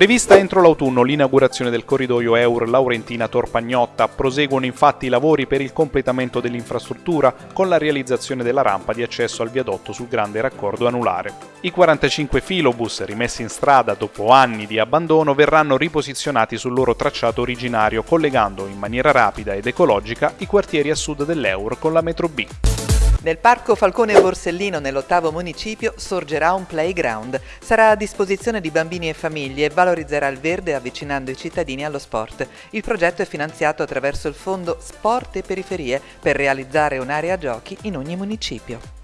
Prevista entro l'autunno l'inaugurazione del corridoio Eur Laurentina-Torpagnotta, proseguono infatti i lavori per il completamento dell'infrastruttura con la realizzazione della rampa di accesso al viadotto sul grande raccordo anulare. I 45 filobus rimessi in strada dopo anni di abbandono verranno riposizionati sul loro tracciato originario collegando in maniera rapida ed ecologica i quartieri a sud dell'Eur con la metro B. Nel parco Falcone Borsellino, nell'ottavo municipio, sorgerà un playground. Sarà a disposizione di bambini e famiglie e valorizzerà il verde avvicinando i cittadini allo sport. Il progetto è finanziato attraverso il fondo Sport e Periferie per realizzare un'area giochi in ogni municipio.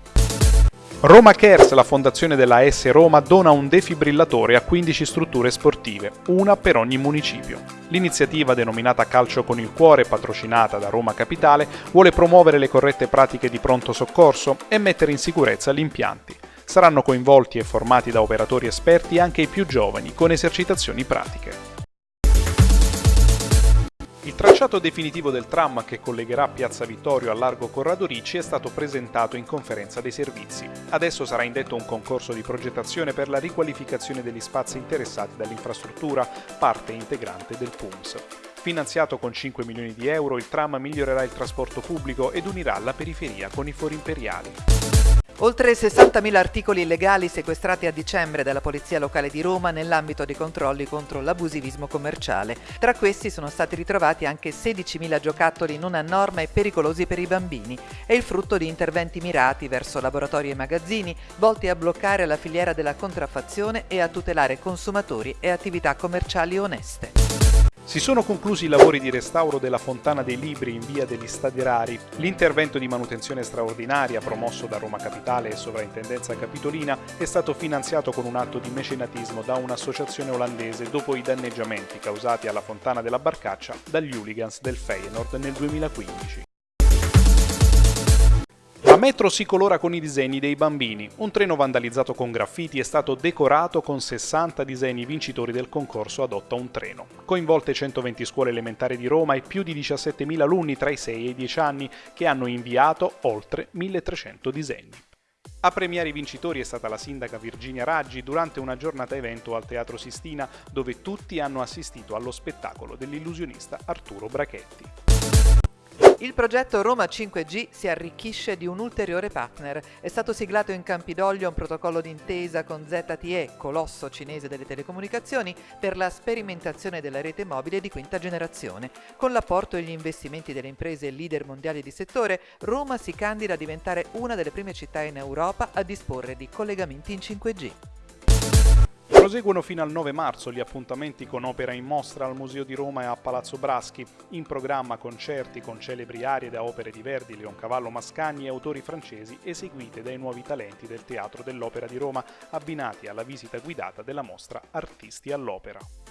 Roma Cares, la fondazione della S Roma, dona un defibrillatore a 15 strutture sportive, una per ogni municipio. L'iniziativa denominata Calcio con il Cuore, patrocinata da Roma Capitale, vuole promuovere le corrette pratiche di pronto soccorso e mettere in sicurezza gli impianti. Saranno coinvolti e formati da operatori esperti anche i più giovani, con esercitazioni pratiche. Il tracciato definitivo del tram che collegherà Piazza Vittorio al largo Corrado Ricci è stato presentato in conferenza dei servizi. Adesso sarà indetto un concorso di progettazione per la riqualificazione degli spazi interessati dall'infrastruttura, parte integrante del PUMS. Finanziato con 5 milioni di euro, il tram migliorerà il trasporto pubblico ed unirà la periferia con i fori imperiali. Oltre 60.000 articoli illegali sequestrati a dicembre dalla Polizia Locale di Roma nell'ambito dei controlli contro l'abusivismo commerciale. Tra questi sono stati ritrovati anche 16.000 giocattoli non a norma e pericolosi per i bambini. È il frutto di interventi mirati verso laboratori e magazzini volti a bloccare la filiera della contraffazione e a tutelare consumatori e attività commerciali oneste. Si sono conclusi i lavori di restauro della Fontana dei Libri in via degli Stadi Rari. L'intervento di manutenzione straordinaria promosso da Roma Capitale e Sovrintendenza Capitolina è stato finanziato con un atto di mecenatismo da un'associazione olandese dopo i danneggiamenti causati alla Fontana della Barcaccia dagli hooligans del Feyenoord nel 2015. Metro si colora con i disegni dei bambini. Un treno vandalizzato con graffiti è stato decorato con 60 disegni vincitori del concorso Adotta un treno. Coinvolte 120 scuole elementari di Roma e più di 17.000 alunni tra i 6 e i 10 anni che hanno inviato oltre 1.300 disegni. A premiare i vincitori è stata la sindaca Virginia Raggi durante una giornata evento al Teatro Sistina dove tutti hanno assistito allo spettacolo dell'illusionista Arturo Brachetti. Il progetto Roma 5G si arricchisce di un ulteriore partner. È stato siglato in Campidoglio un protocollo d'intesa con ZTE, colosso cinese delle telecomunicazioni, per la sperimentazione della rete mobile di quinta generazione. Con l'apporto e gli investimenti delle imprese leader mondiali di settore, Roma si candida a diventare una delle prime città in Europa a disporre di collegamenti in 5G. Proseguono fino al 9 marzo gli appuntamenti con opera in mostra al Museo di Roma e a Palazzo Braschi, in programma concerti con celebri arie da opere di Verdi, Leoncavallo Mascagni e autori francesi eseguite dai nuovi talenti del Teatro dell'Opera di Roma, abbinati alla visita guidata della mostra Artisti all'Opera.